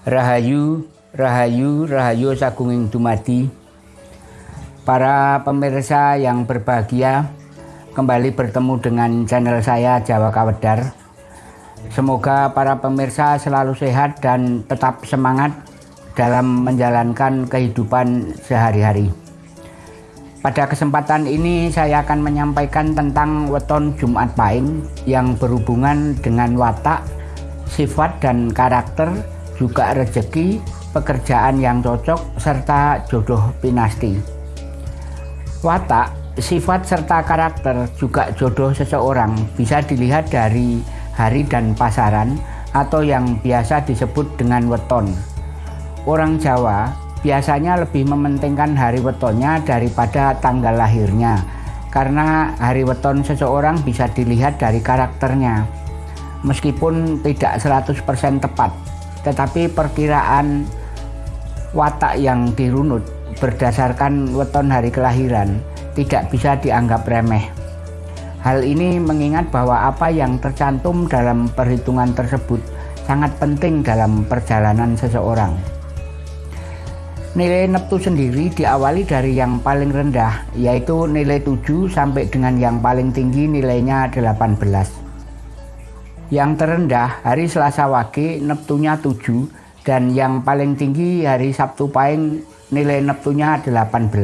Rahayu, Rahayu, Rahayu Sagunging Dumadi. Para pemirsa yang berbahagia, kembali bertemu dengan channel saya Jawa Kawedar. Semoga para pemirsa selalu sehat dan tetap semangat dalam menjalankan kehidupan sehari-hari. Pada kesempatan ini saya akan menyampaikan tentang weton Jumat Pahing yang berhubungan dengan watak, sifat dan karakter juga rezeki, pekerjaan yang cocok, serta jodoh pinasti. Watak, sifat serta karakter juga jodoh seseorang bisa dilihat dari hari dan pasaran atau yang biasa disebut dengan weton. Orang Jawa biasanya lebih mementingkan hari wetonnya daripada tanggal lahirnya karena hari weton seseorang bisa dilihat dari karakternya meskipun tidak 100% tepat tetapi perkiraan watak yang dirunut berdasarkan weton hari kelahiran tidak bisa dianggap remeh. Hal ini mengingat bahwa apa yang tercantum dalam perhitungan tersebut sangat penting dalam perjalanan seseorang. Nilai neptu sendiri diawali dari yang paling rendah yaitu nilai 7 sampai dengan yang paling tinggi nilainya 18. Yang terendah hari Selasa Wage Neptunya 7 dan yang paling tinggi hari Sabtu Pahing nilai Neptunya 18.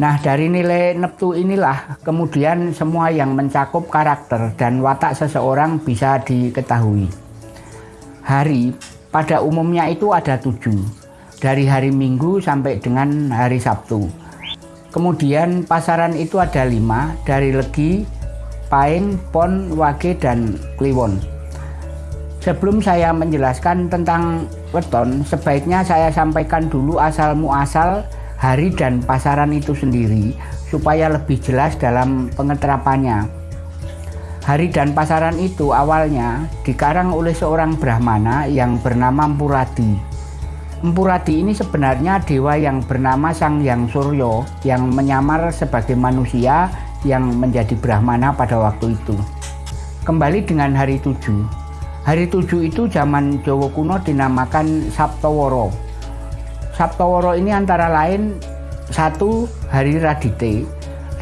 Nah dari nilai Neptu inilah kemudian semua yang mencakup karakter dan watak seseorang bisa diketahui. Hari pada umumnya itu ada tujuh, dari hari Minggu sampai dengan hari Sabtu. Kemudian pasaran itu ada lima, dari Legi Paing, Pon, Wage, dan Kliwon. Sebelum saya menjelaskan tentang weton, sebaiknya saya sampaikan dulu asal muasal hari dan pasaran itu sendiri supaya lebih jelas dalam pengeterapannya. Hari dan pasaran itu awalnya dikarang oleh seorang Brahmana yang bernama Empuradi. Empuradi ini sebenarnya dewa yang bernama Sang Yang Suryo yang menyamar sebagai manusia yang menjadi Brahmana pada waktu itu. Kembali dengan hari tujuh. Hari tujuh itu zaman Jawa kuno dinamakan Sabtoworo. Sabtoworo ini antara lain satu hari Radite.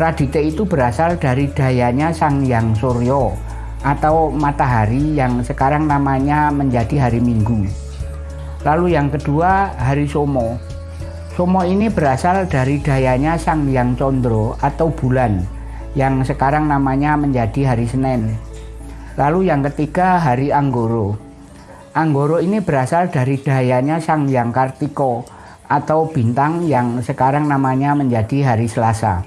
Radite itu berasal dari dayanya Sang Yang Suryo atau matahari yang sekarang namanya menjadi hari Minggu. Lalu yang kedua hari Somo. Somo ini berasal dari dayanya Sang Yang Condro atau bulan yang sekarang namanya menjadi hari Senin. Lalu yang ketiga hari Anggoro. Anggoro ini berasal dari dayanya Sang Yang Kartiko atau bintang yang sekarang namanya menjadi hari Selasa.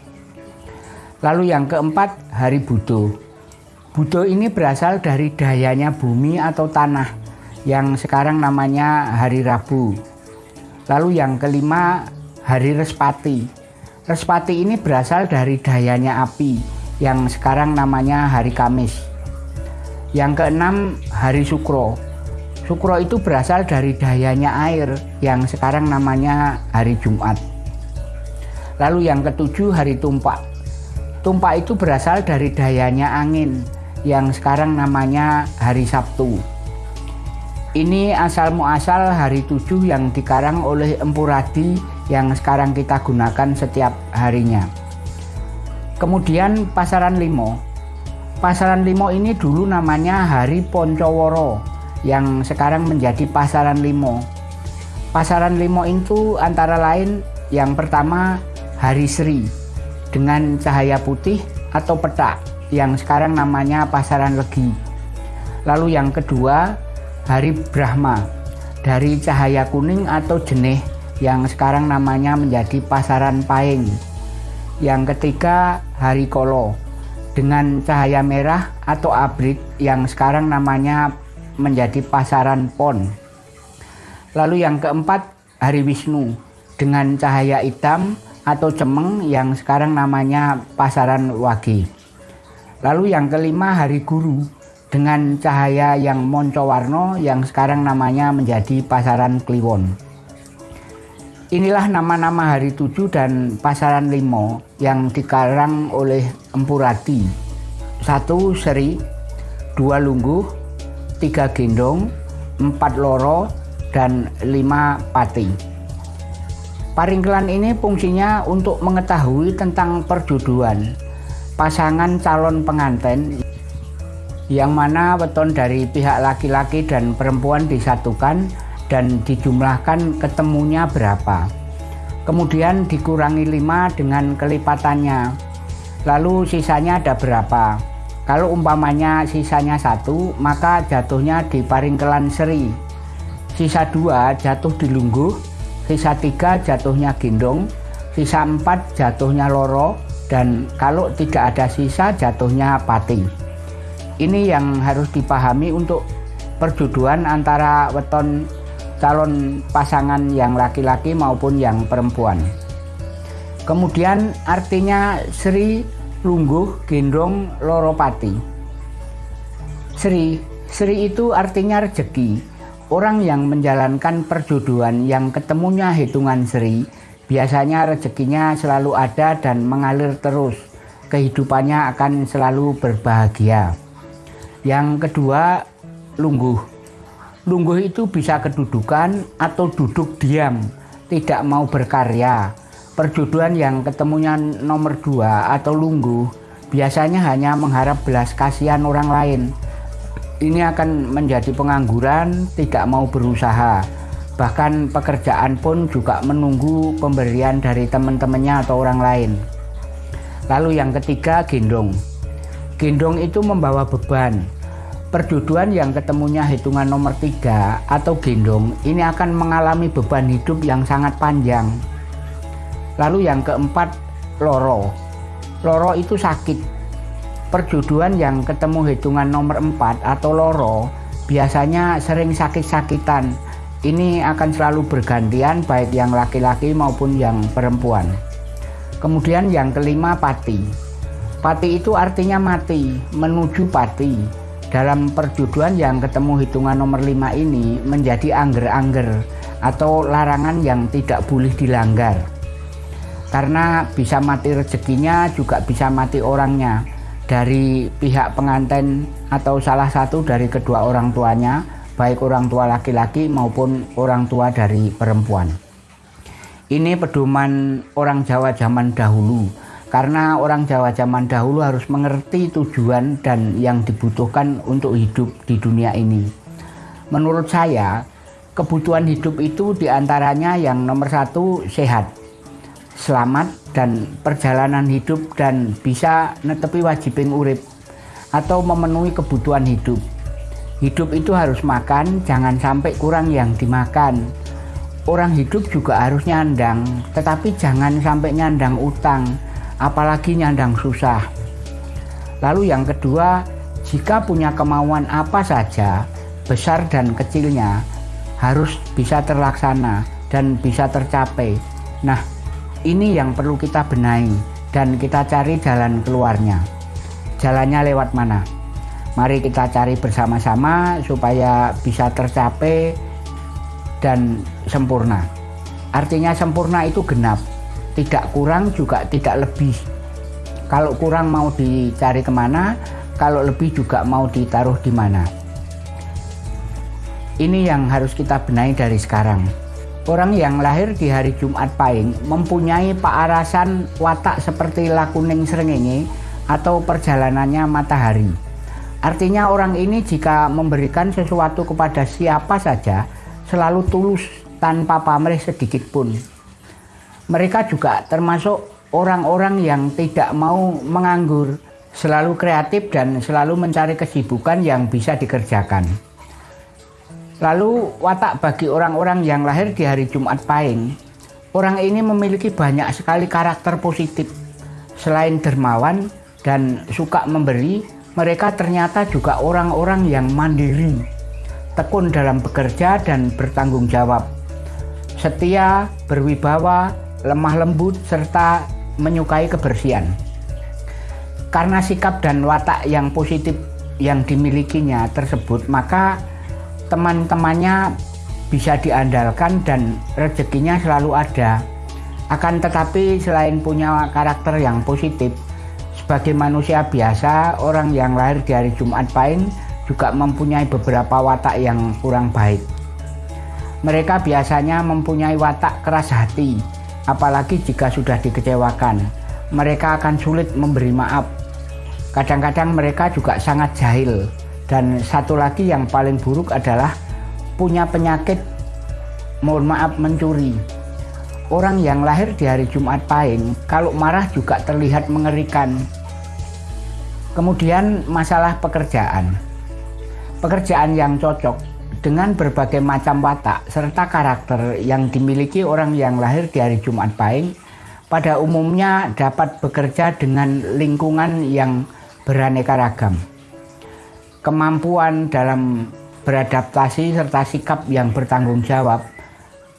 Lalu yang keempat hari Budo. Budo ini berasal dari dayanya bumi atau tanah yang sekarang namanya hari Rabu. Lalu yang kelima hari Respati Respati ini berasal dari dayanya api yang sekarang namanya hari Kamis. Yang keenam hari Sukro. Sukro itu berasal dari dayanya air yang sekarang namanya hari Jumat. Lalu yang ketujuh hari Tumpak. Tumpak itu berasal dari dayanya angin yang sekarang namanya hari Sabtu. Ini asal muasal hari tujuh yang dikarang oleh Empuradi yang sekarang kita gunakan setiap harinya. Kemudian pasaran limo. Pasaran limo ini dulu namanya Hari Poncoworo yang sekarang menjadi pasaran limo. Pasaran limo itu antara lain yang pertama Hari Sri dengan cahaya putih atau petak yang sekarang namanya pasaran legi. Lalu yang kedua Hari Brahma dari cahaya kuning atau jenih yang sekarang namanya menjadi Pasaran Paing. Yang ketiga Hari Kolo dengan cahaya merah atau abrit yang sekarang namanya menjadi Pasaran Pon. Lalu yang keempat Hari Wisnu dengan cahaya hitam atau cemeng yang sekarang namanya Pasaran Wagi. Lalu yang kelima Hari Guru dengan cahaya yang moncowarno yang sekarang namanya menjadi Pasaran Kliwon. Inilah nama-nama hari tujuh dan pasaran limo yang dikarang oleh Empurati. Satu seri, dua lungguh, tiga gendong, empat loro, dan 5 pati. Paringkelan ini fungsinya untuk mengetahui tentang perjodohan pasangan calon pengantin yang mana weton dari pihak laki-laki dan perempuan disatukan dan dijumlahkan ketemunya berapa. Kemudian dikurangi 5 dengan kelipatannya. Lalu sisanya ada berapa? Kalau umpamanya sisanya satu, maka jatuhnya di paringkelan seri. Sisa dua jatuh di lungguh, sisa tiga jatuhnya gendong, sisa empat jatuhnya loro, dan kalau tidak ada sisa jatuhnya pati. Ini yang harus dipahami untuk perjodohan antara weton calon pasangan yang laki-laki maupun yang perempuan. Kemudian artinya Sri Lungguh Gendong Loropati. Sri, Sri itu artinya rezeki. Orang yang menjalankan perjodohan yang ketemunya hitungan Sri, biasanya rezekinya selalu ada dan mengalir terus. Kehidupannya akan selalu berbahagia. Yang kedua, lungguh. Lungguh itu bisa kedudukan atau duduk diam, tidak mau berkarya perjodohan yang ketemunya nomor dua atau lunggu biasanya hanya mengharap belas kasihan orang lain. Ini akan menjadi pengangguran, tidak mau berusaha. Bahkan pekerjaan pun juga menunggu pemberian dari teman-temannya atau orang lain. Lalu yang ketiga, gendong. Gendong itu membawa beban. Perjodohan yang ketemunya hitungan nomor tiga atau gendong ini akan mengalami beban hidup yang sangat panjang Lalu yang keempat, loro. Loro itu sakit. Perjodohan yang ketemu hitungan nomor empat atau loro biasanya sering sakit-sakitan. Ini akan selalu bergantian baik yang laki-laki maupun yang perempuan. Kemudian yang kelima pati. Pati itu artinya mati, menuju pati. Dalam perjodohan yang ketemu hitungan nomor lima ini menjadi angger-angger atau larangan yang tidak boleh dilanggar. Karena bisa mati rezekinya juga bisa mati orangnya. Dari pihak pengantin atau salah satu dari kedua orang tuanya baik orang tua laki-laki maupun orang tua dari perempuan. Ini pedoman orang Jawa zaman dahulu karena orang Jawa zaman dahulu harus mengerti tujuan dan yang dibutuhkan untuk hidup di dunia ini menurut saya kebutuhan hidup itu di antaranya yang nomor satu sehat selamat dan perjalanan hidup dan bisa netepi wajibin urip atau memenuhi kebutuhan hidup. Hidup itu harus makan, jangan sampai kurang yang dimakan. Orang hidup juga harus nyandang, tetapi jangan sampai nyandang utang, apalagi nyandang susah. Lalu yang kedua, jika punya kemauan apa saja, besar dan kecilnya, harus bisa terlaksana dan bisa tercapai. Nah, ini yang perlu kita benahi dan kita cari jalan keluarnya. Jalannya lewat mana? Mari kita cari bersama-sama supaya bisa tercapai dan sempurna. Artinya sempurna itu genap, tidak kurang juga tidak lebih. Kalau kurang mau dicari ke mana, kalau lebih juga mau ditaruh di mana. Ini yang harus kita benahi dari sekarang. Orang yang lahir di hari Jumat Pahing mempunyai paarasan watak seperti lakuning srengenge atau perjalanannya matahari. Artinya orang ini jika memberikan sesuatu kepada siapa saja selalu tulus tanpa pamrih sedikit pun. Mereka juga termasuk orang-orang yang tidak mau menganggur, selalu kreatif dan selalu mencari kesibukan yang bisa dikerjakan. Lalu watak bagi orang-orang yang lahir di hari Jumat Pahing, orang ini memiliki banyak sekali karakter positif. Selain dermawan dan suka memberi, mereka ternyata juga orang-orang yang mandiri, tekun dalam bekerja dan bertanggung jawab, setia, berwibawa, lemah lembut, serta menyukai kebersihan. Karena sikap dan watak yang positif yang dimilikinya tersebut, maka teman-temannya bisa diandalkan dan rezekinya selalu ada. Akan tetapi selain punya karakter yang positif, sebagai manusia biasa, orang yang lahir di hari Jumat Pahing juga mempunyai beberapa watak yang kurang baik. Mereka biasanya mempunyai watak keras hati, apalagi jika sudah dikecewakan. Mereka akan sulit memberi maaf. Kadang-kadang mereka juga sangat jahil. Dan satu lagi yang paling buruk adalah punya penyakit mohon maaf mencuri. Orang yang lahir di hari Jumat Pahing kalau marah juga terlihat mengerikan. Kemudian masalah pekerjaan. Pekerjaan yang cocok dengan berbagai macam watak serta karakter yang dimiliki orang yang lahir di hari Jumat Pahing pada umumnya dapat bekerja dengan lingkungan yang beraneka ragam. Kemampuan dalam beradaptasi serta sikap yang bertanggung jawab,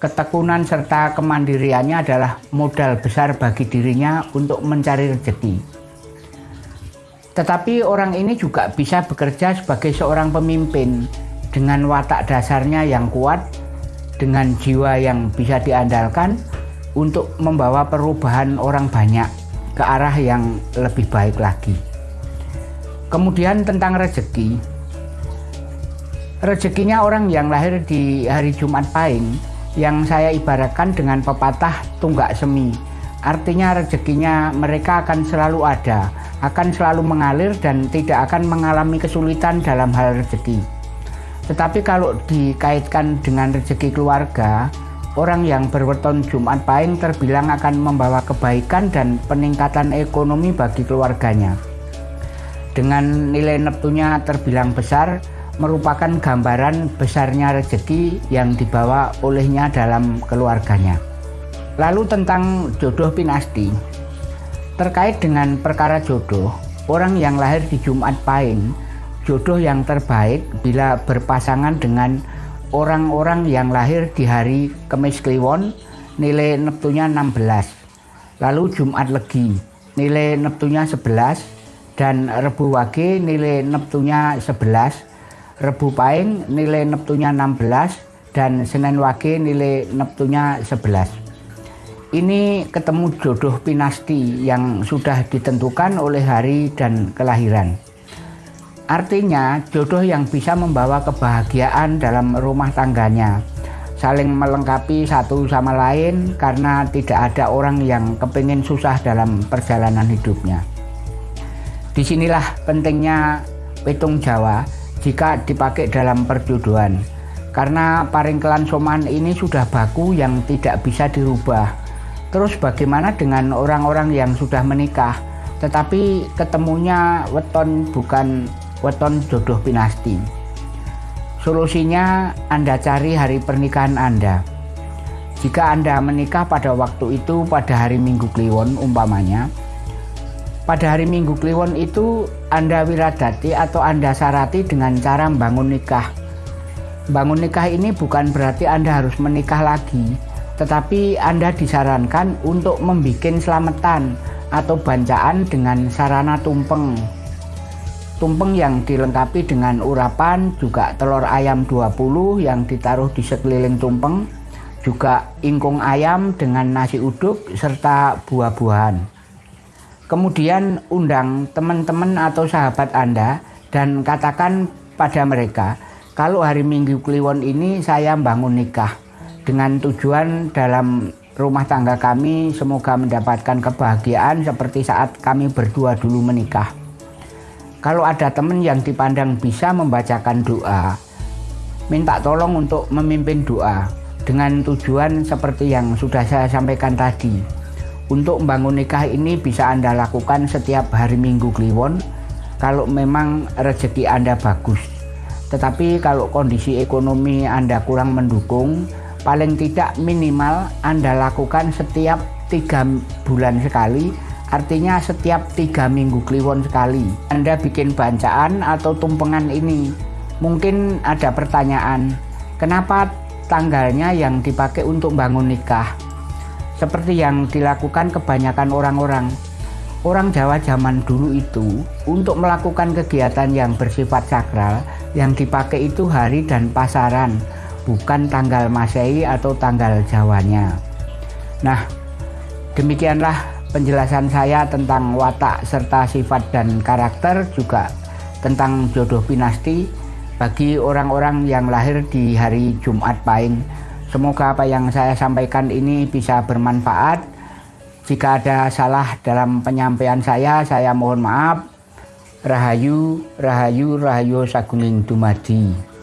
ketekunan serta kemandiriannya adalah modal besar bagi dirinya untuk mencari rezeki. Tetapi orang ini juga bisa bekerja sebagai seorang pemimpin dengan watak dasarnya yang kuat, dengan jiwa yang bisa diandalkan untuk membawa perubahan orang banyak ke arah yang lebih baik lagi. Kemudian tentang rezeki. Rezekinya orang yang lahir di hari Jumat Pahing yang saya ibaratkan dengan pepatah tunggak semi. Artinya rezekinya mereka akan selalu ada, akan selalu mengalir dan tidak akan mengalami kesulitan dalam hal rezeki. Tetapi kalau dikaitkan dengan rezeki keluarga, orang yang berweton Jumat Pahing terbilang akan membawa kebaikan dan peningkatan ekonomi bagi keluarganya. Dengan nilai neptunya terbilang besar, merupakan gambaran besarnya rezeki yang dibawa olehnya dalam keluarganya. Lalu tentang jodoh pinasti. Terkait dengan perkara jodoh, orang yang lahir di Jumat Pahing jodoh yang terbaik bila berpasangan dengan orang-orang yang lahir di hari Kemis Kliwon nilai neptunya 16 lalu Jumat Legi nilai neptunya 11 dan Rebu Wage nilai neptunya 11 Rebu Paing nilai neptunya 16 dan Senin Wage nilai neptunya 11 ini ketemu jodoh pinasti yang sudah ditentukan oleh hari dan kelahiran. Artinya jodoh yang bisa membawa kebahagiaan dalam rumah tangganya. Saling melengkapi satu sama lain karena tidak ada orang yang kepingin susah dalam perjalanan hidupnya. Di sinilah pentingnya petung Jawa jika dipakai dalam perjodohan. Karena paringkelan soman ini sudah baku yang tidak bisa dirubah. Terus bagaimana dengan orang-orang yang sudah menikah? Tetapi ketemunya weton bukan weton jodoh pinasti. Solusinya Anda cari hari pernikahan Anda. Jika Anda menikah pada waktu itu pada hari Minggu Kliwon umpamanya, pada hari Minggu Kliwon itu Anda wiradati atau Anda sarati dengan cara bangun nikah. Bangun nikah ini bukan berarti Anda harus menikah lagi, tetapi Anda disarankan untuk membuat selamatan atau bancaan dengan sarana tumpeng Tumpeng yang dilengkapi dengan urapan juga telur ayam 20 yang ditaruh di sekeliling tumpeng, juga ingkung ayam dengan nasi uduk serta buah-buahan. Kemudian undang teman-teman atau sahabat Anda dan katakan pada mereka, kalau hari Minggu Kliwon ini saya bangun nikah dengan tujuan dalam rumah tangga kami semoga mendapatkan kebahagiaan seperti saat kami berdua dulu menikah. Kalau ada teman yang dipandang bisa membacakan doa, minta tolong untuk memimpin doa dengan tujuan seperti yang sudah saya sampaikan tadi. Untuk membangun nikah ini bisa Anda lakukan setiap hari Minggu Kliwon kalau memang rezeki Anda bagus. Tetapi kalau kondisi ekonomi Anda kurang mendukung, paling tidak minimal Anda lakukan setiap tiga bulan sekali Artinya setiap tiga minggu kliwon sekali. Anda bikin bancaan atau tumpengan ini? Mungkin ada pertanyaan Kenapa tanggalnya yang dipakai untuk bangun nikah? Seperti yang dilakukan kebanyakan orang-orang. Orang Jawa zaman dulu itu Untuk melakukan kegiatan yang bersifat sakral Yang dipakai itu hari dan pasaran Bukan tanggal masehi atau tanggal Jawanya. Nah demikianlah penjelasan saya tentang watak serta sifat dan karakter juga tentang jodoh pinasti bagi orang-orang yang lahir di hari Jumat Pahing Semoga apa yang saya sampaikan ini bisa bermanfaat. Jika ada salah dalam penyampaian saya, saya mohon maaf. Rahayu, Rahayu, Rahayu Saguling Dumadi.